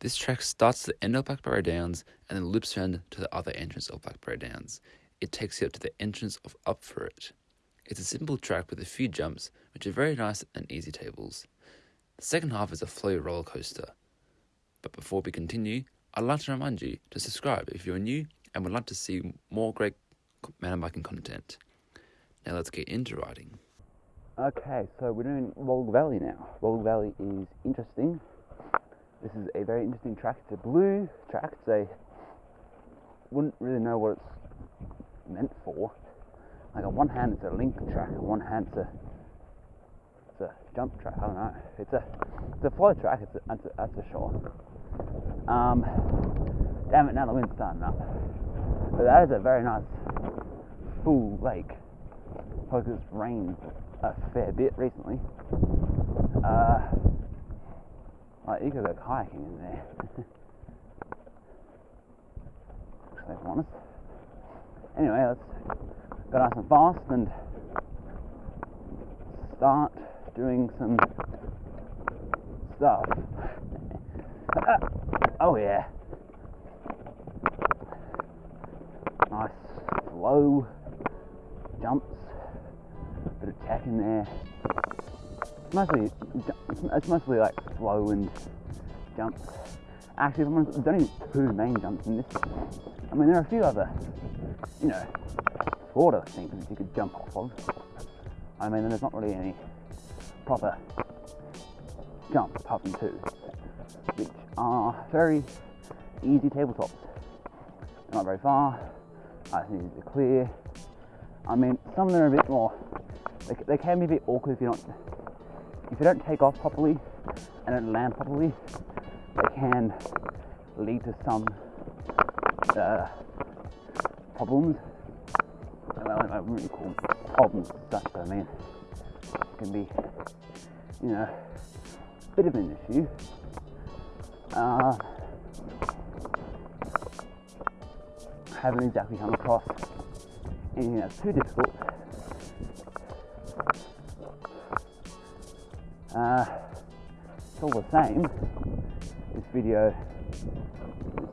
This track starts at the end of Blackberry Downs and then loops around to the other entrance of Blackberry Downs. It takes you up to the entrance of Up For It. It's a simple track with a few jumps, which are very nice and easy tables. The second half is a flow roller coaster. But before we continue, I'd like to remind you to subscribe if you're new and would like to see more great mountain biking content. Now let's get into riding. Okay, so we're doing Wolga Valley now. Wolga Valley is interesting. This is a very interesting track. It's a blue track. It's a wouldn't really know what it's meant for. Like on one hand, it's a link track. On one hand, it's a it's a jump track. I don't know. It's a it's a flow track. It's a, that's, for sure. Um, damn it! Now the wind's starting up. But that is a very nice full lake. Because it's rained a fair bit recently. Uh, like you could go kayaking in there. If I'm honest. Anyway, let's go nice and fast and start doing some stuff. oh yeah. Nice slow jumps bit of tech in there. It's mostly, it's mostly like flow and jumps. Actually, there's only two main jumps in this. I mean, there are a few other, you know, shorter things you could jump off of. I mean, there's not really any proper jumps apart from two, which are very easy tabletops. They're not very far. I think easy to clear. I mean, some of them are a bit more they, they can be a bit awkward if you don't if you don't take off properly and don't land properly. They can lead to some uh, problems. I wouldn't call problems such, but I mean, it can be, you know, a bit of an issue. Uh, haven't exactly come across anything that's too difficult Uh, it's all the same. This video,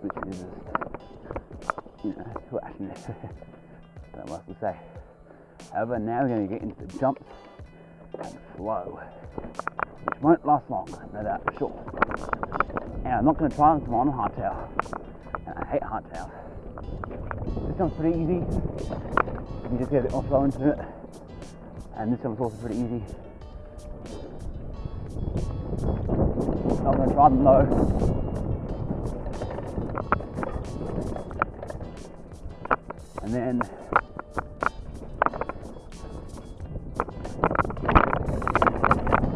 which is, you know, well, actually, don't know what else to say. However, now we're going to get into the jumps and flow, which won't last long, no doubt for sure. And I'm not going to try them on hardtail. And I hate hardtail. This one's pretty easy. You just get a bit more flow into it. And this one's also pretty easy. I'm going to try them low. And then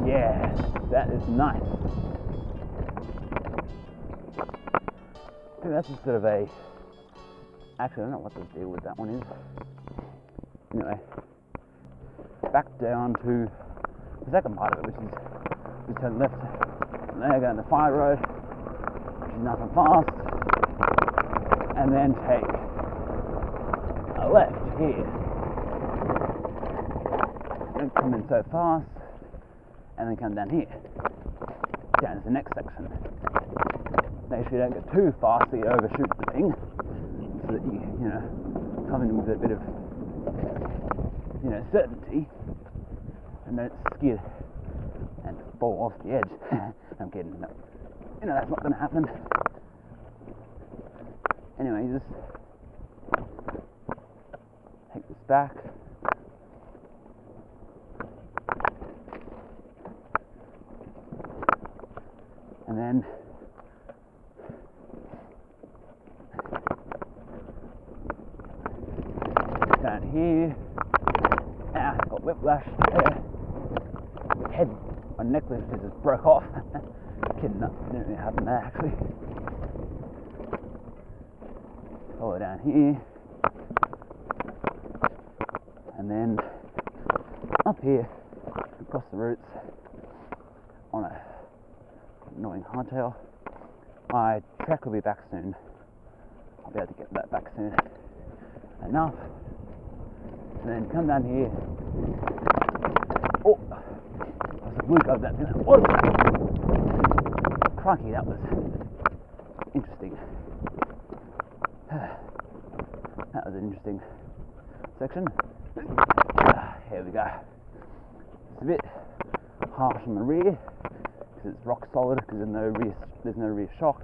yeah, that is nice. I think that's just sort of a actually I don't know what the deal with that one is. Anyway, back down to the second part of it, which is we turn left and then go the fire road, which is and fast, and then take a left here. Don't come in so fast, and then come down here, down to the next section. Make sure you don't get too fast you overshoot the thing, so that you, you know, come in with a bit of, you know, certainty, and don't skid and off the edge. I'm kidding. No. You know that's not going to happen. Anyway, just take this back. And then down here. Ah, got whiplash there. Head my necklace just broke off. Kidding, didn't really happen there actually. Follow down here. And then up here, across the roots, on a annoying hardtail. My track will be back soon. I'll be able to get that back soon enough. And then come down here look over that thing. Whoa! Crikey, that was interesting. That was an interesting section. Here we go. It's a bit harsh on the rear because it's rock solid because there's no rear, there's no rear shock.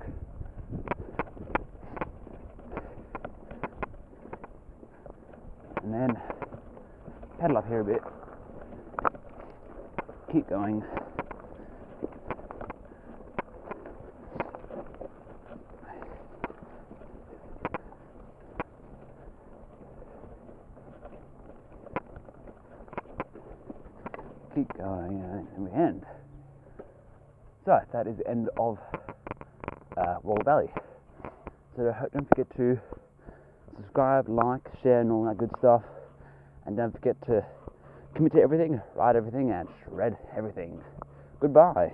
And then pedal up here a bit Keep going. keep going and we end. So that is the end of uh, Wall Valley. So don't forget to subscribe, like, share, and all that good stuff. And don't forget to commit to everything, ride everything, and shred everything. Goodbye.